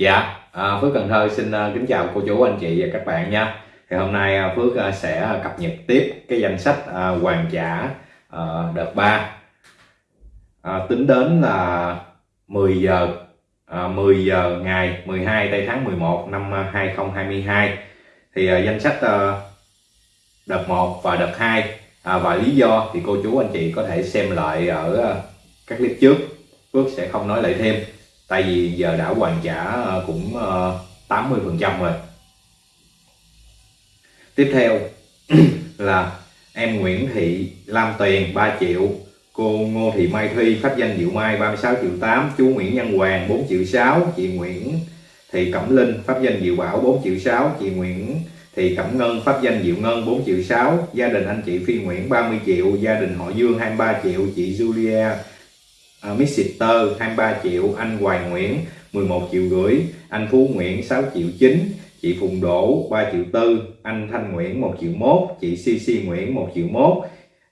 Dạ, à, Phước Cần Thơ xin à, kính chào cô chú anh chị và các bạn nha. Thì hôm nay à, Phước à, sẽ cập nhật tiếp cái danh sách hoàn trả đợt 3 à, tính đến là 10 giờ à, 10 giờ ngày 12 tây tháng 11 năm 2022 thì danh sách đợt 1 và đợt 2 à, và lý do thì cô chú anh chị có thể xem lại ở các clip trước. Phước sẽ không nói lại thêm tại vì giờ đã hoàn trả ờ, cũng 80 ờ, phần trăm rồi. Tiếp theo là em Nguyễn Thị Lam Tuyền 3 triệu. Cô Ngô Thị Mai Thuy pháp danh Diệu Mai 36 triệu 8 chú Nguyễn Nhân Hoàng 4 triệu 6 chị Nguyễn Thị Cẩm Linh pháp danh Diệu Bảo 4 triệu 6 chị Nguyễn Thị Cẩm Ngân pháp danh Diệu Ngân 4 triệu 6 gia đình anh chị Phi Nguyễn 30 triệu. Gia đình họ Dương 23 triệu. Chị Julia uh, Missitter 23 triệu anh Hoài Nguyễn 11 triệu rưỡi anh Phú Nguyễn 6 triệu 9 chị Phùng Đỗ 3 triệu 4 anh Thanh Nguyễn 1 triệu 1 chị CC Nguyễn 1 triệu 1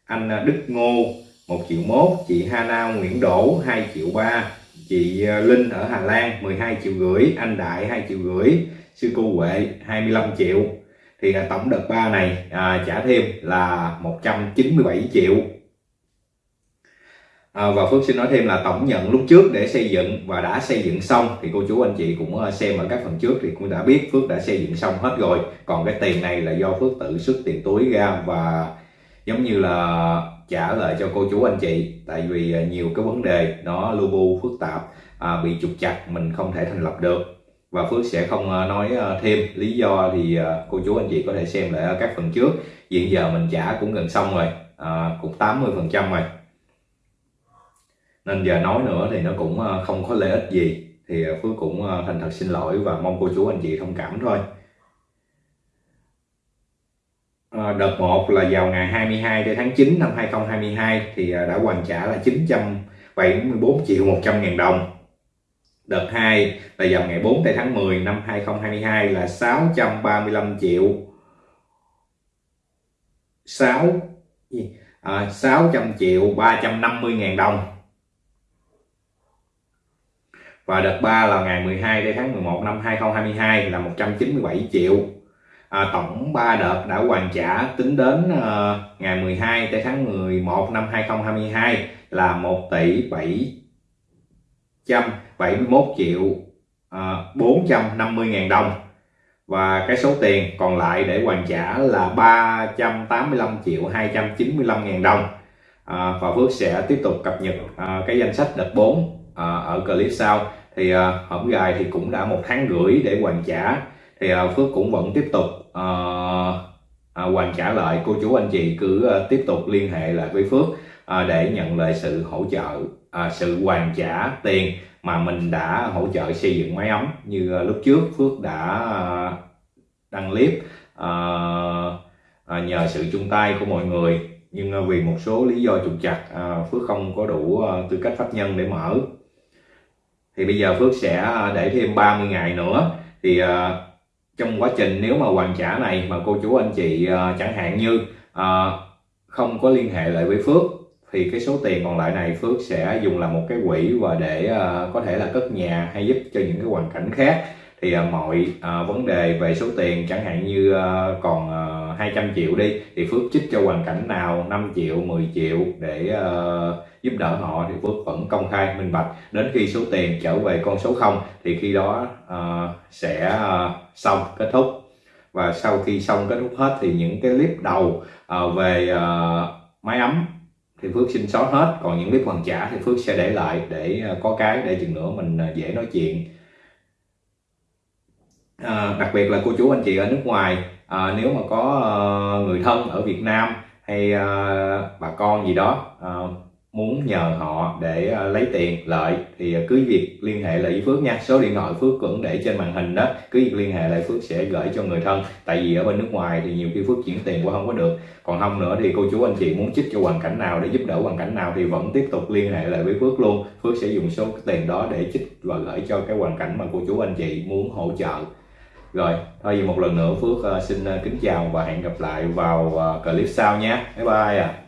anh à, Đức Ngô 1 triệu 1 chị Hana Nguyễn Đỗ 2 triệu 3 chị à, Linh ở Hà Lan 12 triệu rưỡi anh Đại 2 triệu rưỡi sư cô Huệ 25 triệu. Thì à, tổng đợt 3 này à, trả thêm là 197 triệu. À, và Phước xin nói thêm là tổng nhận lúc trước để xây dựng và đã xây dựng xong thì cô chú anh chị cũng ờ, xem ở các phần trước thì cũng đã biết Phước đã xây dựng xong hết rồi. Còn cái tiền này là do Phước tự xuất tiền túi ra và giống như là trả lại cho cô chú anh chị tại vì ờ, nhiều cái vấn đề nó lu bu phức tạp à, bị trục chặt mình không thể thành lập được. Và Phước sẽ không ờ, nói thêm lý do thì cô chú anh chị có thể xem lại ở các phần trước. Hiện giờ mình trả cũng gần xong rồi à, cũng 80 phần trăm rồi nên giờ nói nữa thì nó cũng ờ, không có lợi ích gì. Thì ờ, Phước cũng ờ, thành thật xin lỗi và mong cô chú anh chị thông cảm thôi. Đợt 1 là vào ngày 22 đến tháng 9 năm 2022 thì đã hoàn trả là 974 triệu 100 ngàn đồng. Đợt 2 là vào ngày 4 tháng 10 năm 2022 là 635 triệu. 6 à, 600 triệu 350 ngàn đồng và đợt 3 là ngày 12 tháng 11 năm 2022 là 197 triệu. À, tổng 3 đợt đã hoàn trả tính đến uh, ngày 12 tới tháng 11 năm 2022 là 1 tỷ 771 triệu uh, 450 ngàn đồng. Và cái số tiền còn lại để hoàn trả là 385 triệu 295 ngàn đồng. À, và Phước sẽ tiếp tục cập nhật à, cái danh sách đợt 4 À, ở clip sau. Thì uh, hổm gài thì cũng đã một tháng rưỡi để hoàn trả. Thì à, Phước cũng vẫn tiếp tục à, hoàn trả lại. Cô chú anh chị cứ tiếp tục liên hệ lại với Phước để nhận lại sự hỗ trợ sự hoàn trả tiền mà mình đã hỗ trợ xây dựng máy ấm như lúc trước Phước đã đăng clip nhờ sự chung tay của mọi người. Nhưng vì một số lý do trục chặt Phước không có đủ tư cách pháp nhân để mở thì bây giờ Phước sẽ ờ, để thêm 30 ngày nữa. Thì uh, trong quá trình nếu mà hoàn trả này mà cô chú anh chị uh, chẳng hạn như uh, không có liên hệ lại với Phước thì cái số tiền còn lại này Phước sẽ dùng làm một cái quỹ và để uh, có thể là cất nhà hay giúp cho những cái hoàn cảnh khác. Thì uh, mọi uh, vấn đề về số tiền chẳng hạn như uh, còn uh, 200 triệu đi thì Phước chích cho hoàn cảnh nào? 5 triệu 10 triệu để uh, giúp đỡ họ thì Phước vẫn công khai minh bạch. Đến khi số tiền trở về con số 0 thì khi đó uh, sẽ uh, xong kết thúc. Và sau khi xong kết thúc hết thì những cái clip đầu uh, về uh, máy ấm thì Phước xin xóa hết. Còn những clip hoàn trả thì Phước sẽ để lại để uh, có cái để chừng nữa mình uh, dễ nói chuyện à, đặc biệt là cô chú anh chị ở nước ngoài à, nếu mà có à, người thân ở Việt Nam hay à, bà con gì đó à, muốn nhờ họ để à, lấy tiền lợi thì à, cứ việc liên hệ lại với Phước nha. Số điện thoại Phước cũng để trên màn hình đó. Cứ việc liên hệ lại Phước sẽ gửi cho người thân. Tại vì ở bên nước ngoài thì nhiều khi Phước chuyển tiền qua không có được. Còn không nữa thì cô chú anh chị muốn chích cho hoàn cảnh nào để giúp đỡ hoàn cảnh nào thì vẫn tiếp tục liên hệ lại với Phước luôn. Phước sẽ dùng số tiền đó để chích và gửi cho cái hoàn cảnh mà cô chú anh chị muốn hỗ trợ rồi, thôi vì một lần nữa Phước ờ, xin ờ, kính chào và hẹn gặp lại vào ờ, clip sau nhé. Bye bye à